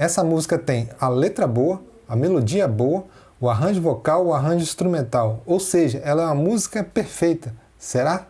Essa música tem a letra boa, a melodia boa, o arranjo vocal, o arranjo instrumental, ou seja, ela é uma música perfeita. Será?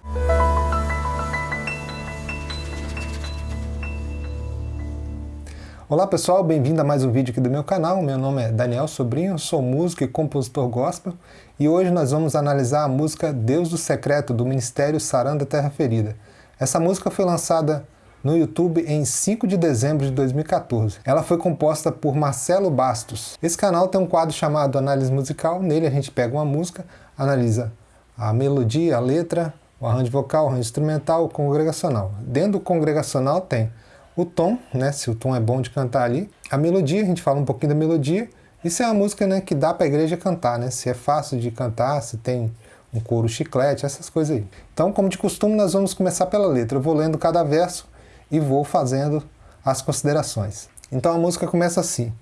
Olá pessoal, bem-vindo a mais um vídeo aqui do meu canal. Meu nome é Daniel Sobrinho, sou músico e compositor gospel e hoje nós vamos analisar a música Deus do Secreto do Ministério Saranda Terra Ferida. Essa música foi lançada no YouTube em 5 de dezembro de 2014. Ela foi composta por Marcelo Bastos. Esse canal tem um quadro chamado Análise Musical, nele a gente pega uma música, analisa a melodia, a letra, o arranjo vocal, o arranjo instrumental, o congregacional. Dentro do congregacional tem o tom, né, se o tom é bom de cantar ali, a melodia, a gente fala um pouquinho da melodia, isso é uma música né, que dá para a igreja cantar, né, se é fácil de cantar, se tem um coro chiclete, essas coisas aí. Então, como de costume, nós vamos começar pela letra. Eu vou lendo cada verso e vou fazendo as considerações. Então a música começa assim.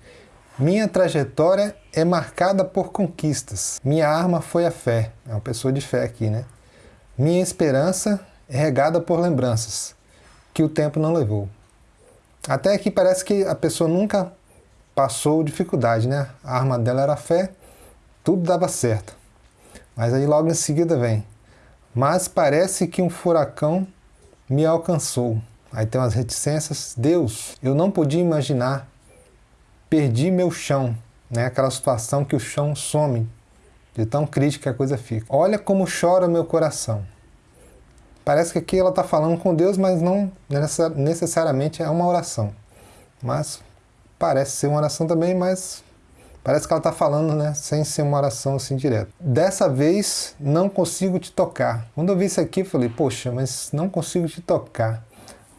Minha trajetória é marcada por conquistas. Minha arma foi a fé. É uma pessoa de fé aqui, né? Minha esperança é regada por lembranças que o tempo não levou. Até aqui parece que a pessoa nunca passou dificuldade, né? A arma dela era a fé, tudo dava certo. Mas aí logo em seguida vem. Mas parece que um furacão me alcançou. Aí tem umas reticências. Deus, eu não podia imaginar. Perdi meu chão. Né? Aquela situação que o chão some. De tão crítica a coisa fica. Olha como chora meu coração. Parece que aqui ela está falando com Deus, mas não necessariamente é uma oração. Mas parece ser uma oração também, mas parece que ela está falando, né, sem ser uma oração assim direta. Dessa vez não consigo te tocar. Quando eu vi isso aqui, eu falei, poxa, mas não consigo te tocar.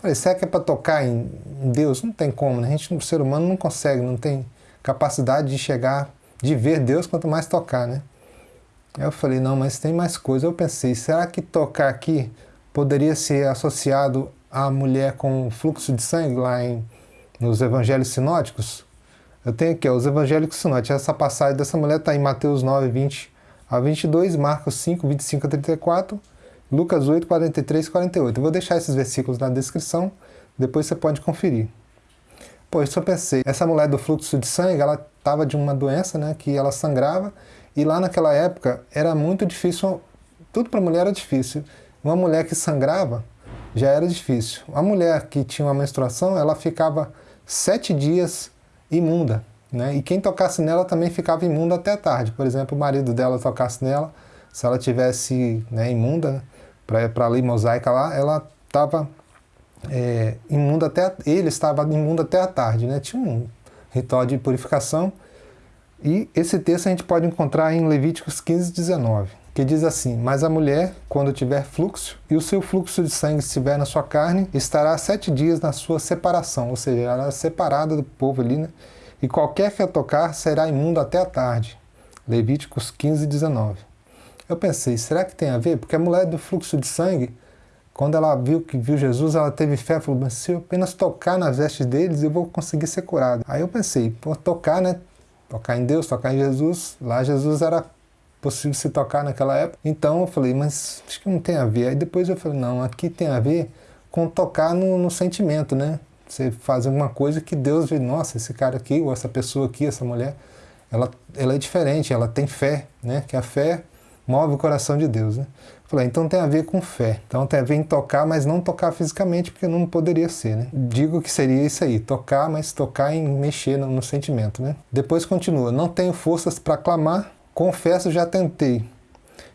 Falei, será que é para tocar em Deus? Não tem como, né? A gente, o ser humano, não consegue, não tem capacidade de chegar, de ver Deus, quanto mais tocar, né? Aí eu falei, não, mas tem mais coisa. Eu pensei, será que tocar aqui poderia ser associado à mulher com fluxo de sangue lá em, nos evangelhos sinóticos? Eu tenho aqui, ó, os evangelhos sinóticos. Essa passagem dessa mulher está em Mateus 9, 20 a 22, Marcos 5, 25 a 34, Lucas 8, 43 e 48. Eu vou deixar esses versículos na descrição, depois você pode conferir. Pô, eu pensei, essa mulher do fluxo de sangue, ela estava de uma doença, né, que ela sangrava, e lá naquela época era muito difícil, tudo para mulher era difícil. Uma mulher que sangrava já era difícil. A mulher que tinha uma menstruação, ela ficava sete dias imunda, né? E quem tocasse nela também ficava imunda até tarde. Por exemplo, o marido dela tocasse nela, se ela tivesse né, imunda, né? Para a lei mosaica lá, ela estava é, imunda até, ele estava imundo até a tarde, né? tinha um ritual de purificação, e esse texto a gente pode encontrar em Levíticos 15, 19, que diz assim, Mas a mulher, quando tiver fluxo, e o seu fluxo de sangue estiver na sua carne, estará sete dias na sua separação, ou seja, ela é separada do povo ali, né? e qualquer que a tocar será imundo até a tarde. Levíticos 15, 19. Eu pensei, será que tem a ver? Porque a mulher do fluxo de sangue, quando ela viu que viu Jesus, ela teve fé, falou, mas se eu apenas tocar nas vestes deles, eu vou conseguir ser curado. Aí eu pensei, pô, tocar, né? Tocar em Deus, tocar em Jesus. Lá Jesus era possível se tocar naquela época. Então eu falei, mas acho que não tem a ver. Aí depois eu falei, não, aqui tem a ver com tocar no, no sentimento, né? Você faz alguma coisa que Deus vê, nossa, esse cara aqui, ou essa pessoa aqui, essa mulher, ela, ela é diferente, ela tem fé, né? Que a fé move o coração de Deus. Né? Falei, então tem a ver com fé. Então tem a ver em tocar, mas não tocar fisicamente, porque não poderia ser. Né? Digo que seria isso aí, tocar, mas tocar em mexer no, no sentimento. Né? Depois continua, não tenho forças para clamar, confesso já tentei.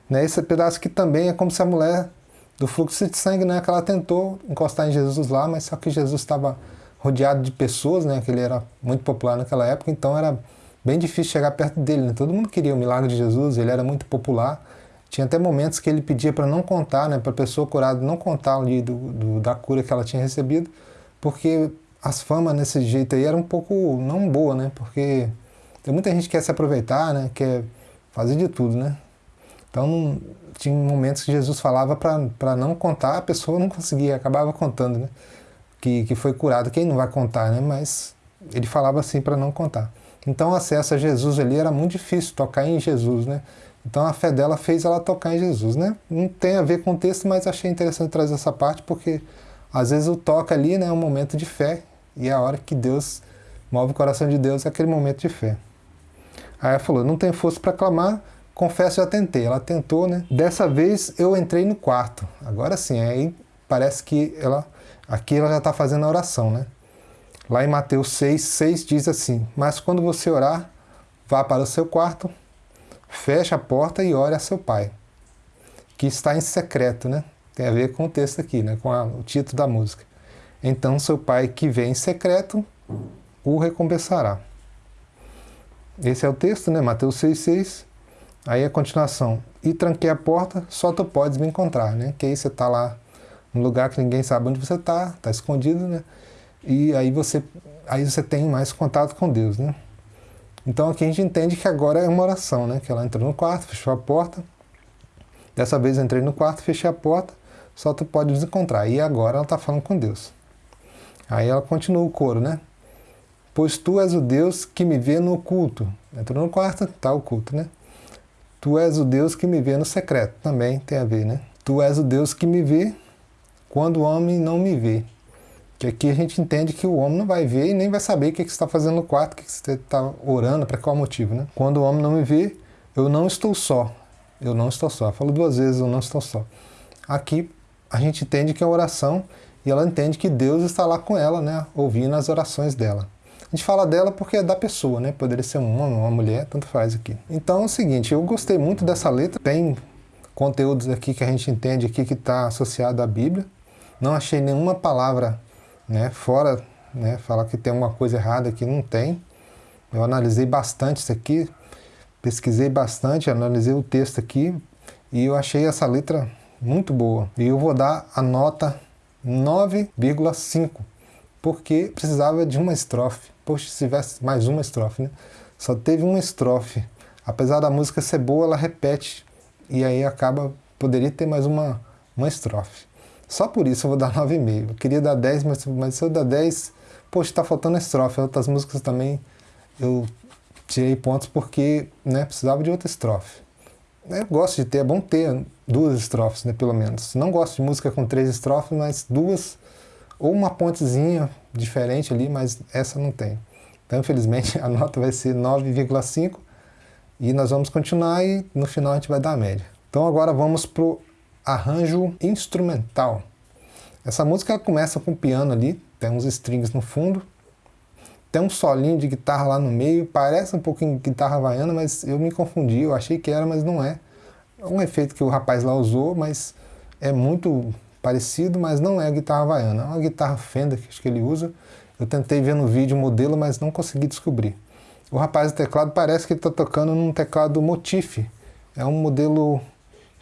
Né? Esse pedaço que também é como se a mulher do fluxo de sangue, né, que ela tentou encostar em Jesus lá, mas só que Jesus estava rodeado de pessoas, né, que ele era muito popular naquela época, então era bem difícil chegar perto dele. Né? Todo mundo queria o milagre de Jesus, ele era muito popular. Tinha até momentos que ele pedia para não contar, né, para a pessoa curada não contar ali do, do, da cura que ela tinha recebido, porque as famas nesse jeito aí era um pouco não boa, né? Porque tem muita gente que quer se aproveitar, né? Quer fazer de tudo, né? Então não, tinha momentos que Jesus falava para não contar, a pessoa não conseguia, acabava contando, né? Que, que foi curado. Quem não vai contar, né? Mas ele falava assim para não contar. Então o acesso a Jesus ali era muito difícil, tocar em Jesus, né? Então a fé dela fez ela tocar em Jesus, né? Não tem a ver com o texto, mas achei interessante trazer essa parte, porque às vezes o toca ali né, é um momento de fé, e é a hora que Deus move o coração de Deus é aquele momento de fé. Aí ela falou, não tenho força para clamar, confesso, eu tentei. Ela tentou, né? Dessa vez eu entrei no quarto. Agora sim, aí parece que ela, aqui ela já está fazendo a oração, né? Lá em Mateus 6, 6 diz assim, mas quando você orar, vá para o seu quarto, feche a porta e ore a seu pai, que está em secreto, né? Tem a ver com o texto aqui, né? com a, o título da música. Então seu pai que vem em secreto o recompensará. Esse é o texto, né? Mateus 6,6. Aí a continuação. E tranquei a porta, só tu podes me encontrar, né? Que aí você está lá num lugar que ninguém sabe onde você está, está escondido, né? E aí você, aí você tem mais contato com Deus, né? Então aqui a gente entende que agora é uma oração, né? Que ela entrou no quarto, fechou a porta. Dessa vez eu entrei no quarto, fechei a porta, só tu pode nos encontrar. E agora ela está falando com Deus. Aí ela continua o coro, né? Pois tu és o Deus que me vê no oculto. Entrou no quarto, está oculto, né? Tu és o Deus que me vê no secreto. Também tem a ver, né? Tu és o Deus que me vê quando o homem não me vê. Que aqui a gente entende que o homem não vai ver e nem vai saber o que, que você está fazendo no quarto, o que, que você está orando, para qual motivo, né? Quando o homem não me vê, eu não estou só. Eu não estou só. Falo duas vezes, eu não estou só. Aqui a gente entende que é oração e ela entende que Deus está lá com ela, né? Ouvindo as orações dela. A gente fala dela porque é da pessoa, né? Poderia ser um homem, uma mulher, tanto faz aqui. Então é o seguinte, eu gostei muito dessa letra. Tem conteúdos aqui que a gente entende aqui que está associado à Bíblia. Não achei nenhuma palavra né? Fora né, falar que tem uma coisa errada aqui, não tem. Eu analisei bastante isso aqui, pesquisei bastante, analisei o texto aqui e eu achei essa letra muito boa. E eu vou dar a nota 9,5, porque precisava de uma estrofe. Poxa, se tivesse mais uma estrofe, né? Só teve uma estrofe. Apesar da música ser boa, ela repete e aí acaba, poderia ter mais uma, uma estrofe. Só por isso eu vou dar 9,5. Eu queria dar 10, mas, mas se eu dar 10, poxa, está faltando estrofe. Outras músicas também eu tirei pontos porque né, precisava de outra estrofe. Eu gosto de ter, é bom ter duas estrofes, né, pelo menos. Não gosto de música com três estrofes, mas duas, ou uma pontezinha diferente ali, mas essa não tem. Então, infelizmente, a nota vai ser 9,5 e nós vamos continuar e no final a gente vai dar a média. Então agora vamos para o arranjo instrumental. Essa música começa com piano ali, tem uns strings no fundo, tem um solinho de guitarra lá no meio, parece um pouquinho guitarra havaiana, mas eu me confundi, eu achei que era, mas não é. É um efeito que o rapaz lá usou, mas é muito parecido, mas não é a guitarra havaiana, é uma guitarra Fender que acho que ele usa. Eu tentei ver no vídeo o modelo, mas não consegui descobrir. O rapaz do teclado parece que ele está tocando num teclado Motif, é um modelo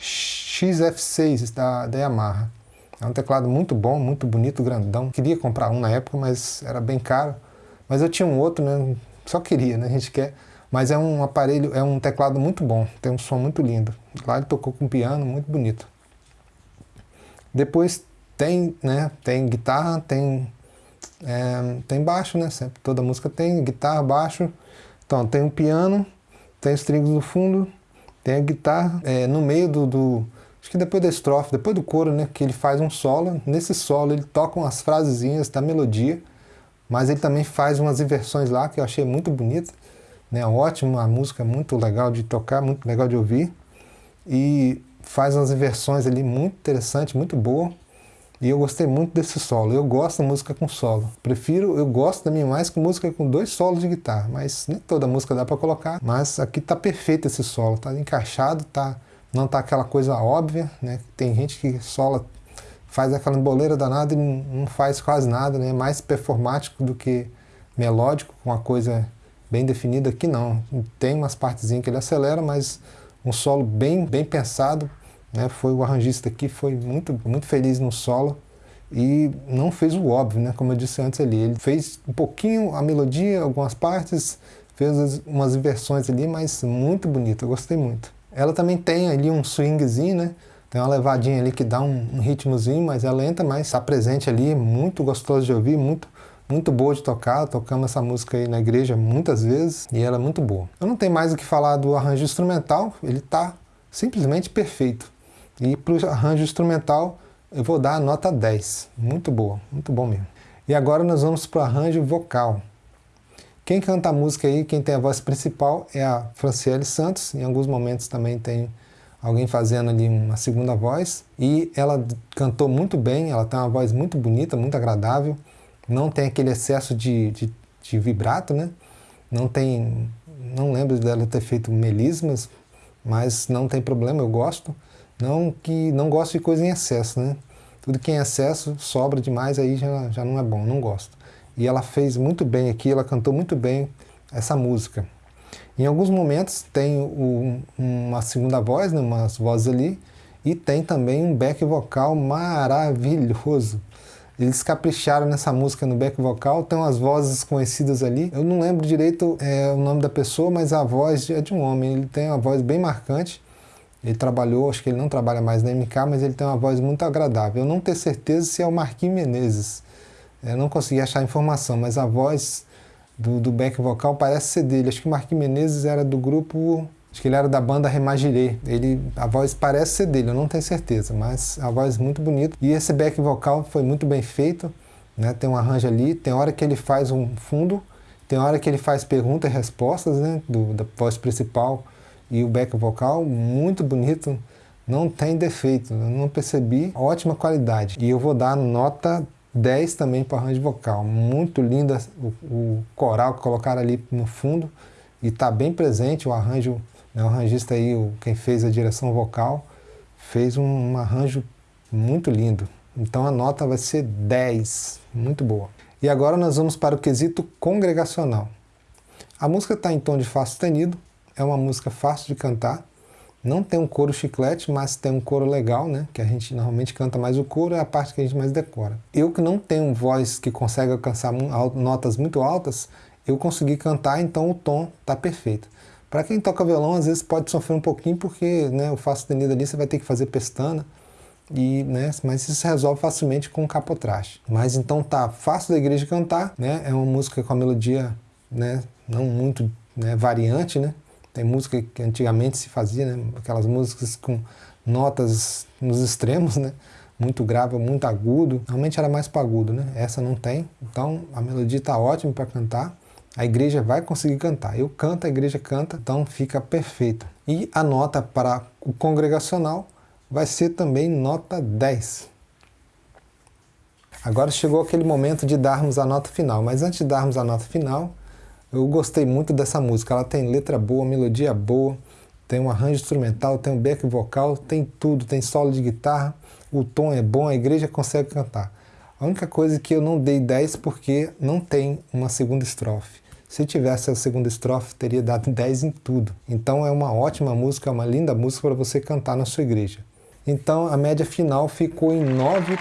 XF6 da, da Yamaha. É um teclado muito bom, muito bonito, grandão. Queria comprar um na época, mas era bem caro. Mas eu tinha um outro, né? Só queria, né? A gente quer. Mas é um aparelho, é um teclado muito bom, tem um som muito lindo. Lá ele tocou com piano, muito bonito. Depois tem, né? Tem guitarra, tem é, tem baixo, né? Sempre toda música tem guitarra, baixo. Então tem um piano, tem strings no fundo, tem a guitarra é, no meio do, do, Acho que depois da estrofe, depois do coro, né? Que ele faz um solo. Nesse solo ele toca umas frasezinhas da melodia, mas ele também faz umas inversões lá que eu achei muito bonita. Né, ótimo, a música muito legal de tocar, muito legal de ouvir. E faz umas inversões ali muito interessantes, muito boa. E eu gostei muito desse solo. Eu gosto da música com solo. Prefiro, eu gosto também mais com música com dois solos de guitarra, mas nem toda música dá para colocar. Mas aqui tá perfeito esse solo, tá encaixado, tá não tá aquela coisa óbvia, né? Tem gente que sola faz aquela emboleira danada e não faz quase nada, né? É mais performático do que melódico, com uma coisa bem definida aqui não. Tem umas partezinhas que ele acelera, mas um solo bem bem pensado, né? Foi o arranjista aqui, foi muito, muito feliz no solo e não fez o óbvio, né? como eu disse antes ali. Ele fez um pouquinho a melodia, algumas partes, fez umas inversões ali, mas muito bonito, eu gostei muito. Ela também tem ali um swingzinho, né? Tem uma levadinha ali que dá um, um ritmozinho, mas é lenta, mas está presente ali, muito gostoso de ouvir, muito muito boa de tocar, tocamos essa música aí na igreja muitas vezes e ela é muito boa. Eu não tenho mais o que falar do arranjo instrumental, ele está simplesmente perfeito. E para o arranjo instrumental eu vou dar a nota 10. Muito boa, muito bom mesmo. E agora nós vamos para o arranjo vocal. Quem canta a música aí, quem tem a voz principal é a Franciele Santos, em alguns momentos também tem alguém fazendo ali uma segunda voz, e ela cantou muito bem, ela tem uma voz muito bonita, muito agradável, não tem aquele excesso de, de, de vibrato, né? Não tem, não lembro dela ter feito melismas, mas não tem problema, eu gosto. Não que não gosto de coisa em excesso, né? Tudo que é em excesso sobra demais, aí já, já não é bom, não gosto. E ela fez muito bem aqui, ela cantou muito bem essa música. Em alguns momentos tem o, uma segunda voz, né, umas vozes ali, e tem também um back vocal maravilhoso. Eles capricharam nessa música no back vocal, tem umas vozes conhecidas ali. Eu não lembro direito é, o nome da pessoa, mas a voz é de um homem. Ele tem uma voz bem marcante. Ele trabalhou, acho que ele não trabalha mais na MK, mas ele tem uma voz muito agradável. Eu não tenho certeza se é o Marquinhos Menezes. Eu não consegui achar informação, mas a voz do, do back vocal parece ser dele. Acho que o Marquinhos Menezes era do grupo... Acho que ele era da banda Remagirê. Ele, a voz parece ser dele, eu não tenho certeza, mas a voz muito bonita. E esse back vocal foi muito bem feito, né? tem um arranjo ali, tem hora que ele faz um fundo, tem hora que ele faz perguntas e respostas né? do, da voz principal e o back vocal, muito bonito, não tem defeito, não percebi, ótima qualidade. E eu vou dar nota 10 também para arranjo vocal, muito linda o, o, coral que colocaram ali no fundo e está bem presente o arranjo, né, o arranjista aí, o, quem fez a direção vocal, fez um, um arranjo muito lindo. Então a nota vai ser 10, muito boa. E agora nós vamos para o quesito congregacional. A música está em tom de Fá sustenido, é uma música fácil de cantar, não tem um coro chiclete, mas tem um coro legal, né? Que a gente normalmente canta mais o coro, é a parte que a gente mais decora. Eu que não tenho voz que consegue alcançar notas muito altas, eu consegui cantar, então o tom tá perfeito. Para quem toca violão, às vezes pode sofrer um pouquinho, porque né, o Fá sustenido ali você vai ter que fazer pestana, e, né, mas isso resolve facilmente com capotraste. Mas então tá fácil da igreja cantar, né? É uma música com a melodia né, não muito né, variante, né? Tem música que antigamente se fazia, né? aquelas músicas com notas nos extremos, né? muito grave, muito agudo. Realmente era mais para agudo, né? Essa não tem. Então a melodia está ótima para cantar. A igreja vai conseguir cantar. Eu canto, a igreja canta, então fica perfeito. E a nota para o congregacional vai ser também nota 10. Agora chegou aquele momento de darmos a nota final, mas antes de darmos a nota final, eu gostei muito dessa música, ela tem letra boa, melodia boa, tem um arranjo instrumental, tem um back vocal, tem tudo, tem solo de guitarra, o tom é bom, a igreja consegue cantar. A única coisa é que eu não dei 10 porque não tem uma segunda estrofe. Se tivesse a segunda estrofe, teria dado 10 em tudo. Então é uma ótima música, é uma linda música para você cantar na sua igreja. Então a média final ficou em 9.88.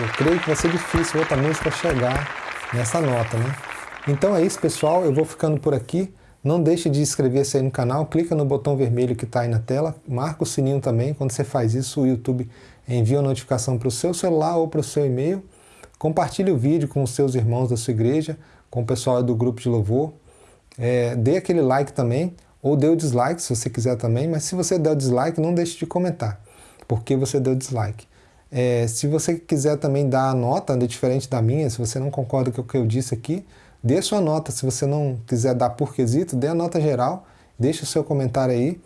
Eu creio que vai ser difícil outra música chegar nessa nota, né? Então é isso, pessoal. Eu vou ficando por aqui. Não deixe de inscrever-se aí no canal, clica no botão vermelho que está aí na tela, marca o sininho também. Quando você faz isso, o YouTube envia a notificação para o seu celular ou para o seu e-mail. Compartilhe o vídeo com os seus irmãos da sua igreja, com o pessoal do grupo de louvor. É, dê aquele like também, ou dê o dislike se você quiser também, mas se você der o dislike, não deixe de comentar, porque você deu dislike. É, se você quiser também dar a nota de diferente da minha, se você não concorda com o que eu disse aqui, dê sua nota. Se você não quiser dar por quesito, dê a nota geral, deixe o seu comentário aí.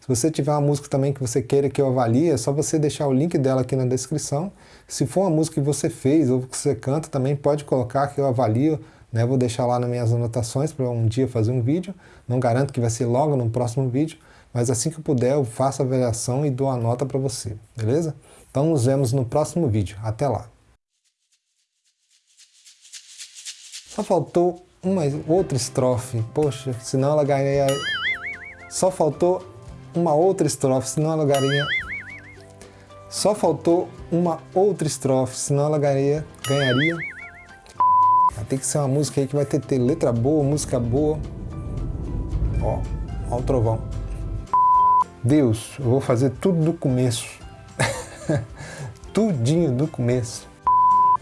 Se você tiver uma música também que você queira que eu avalie, é só você deixar o link dela aqui na descrição. Se for uma música que você fez ou que você canta, também pode colocar que eu avalio. Né? Vou deixar lá nas minhas anotações para um dia fazer um vídeo. Não garanto que vai ser logo no próximo vídeo, mas assim que eu puder eu faço a avaliação e dou a nota para você, beleza? Então nos vemos no próximo vídeo. Até lá! Só faltou uma outra estrofe. Poxa, senão ela ganharia... Só faltou uma outra estrofe, senão ela ganharia... Só faltou uma outra estrofe, senão ela ganharia... ganharia... Tem que ser uma música aí que vai ter, ter letra boa, música boa. Ó, ó o trovão. Deus, eu vou fazer tudo do começo. Tudinho do começo.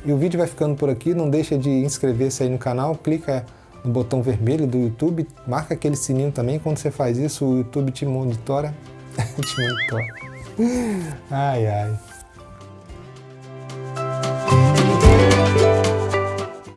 E o vídeo vai ficando por aqui, não deixa de inscrever-se aí no canal, clica no botão vermelho do YouTube, marca aquele sininho também, quando você faz isso o YouTube te monitora. te monitora. Ai, ai.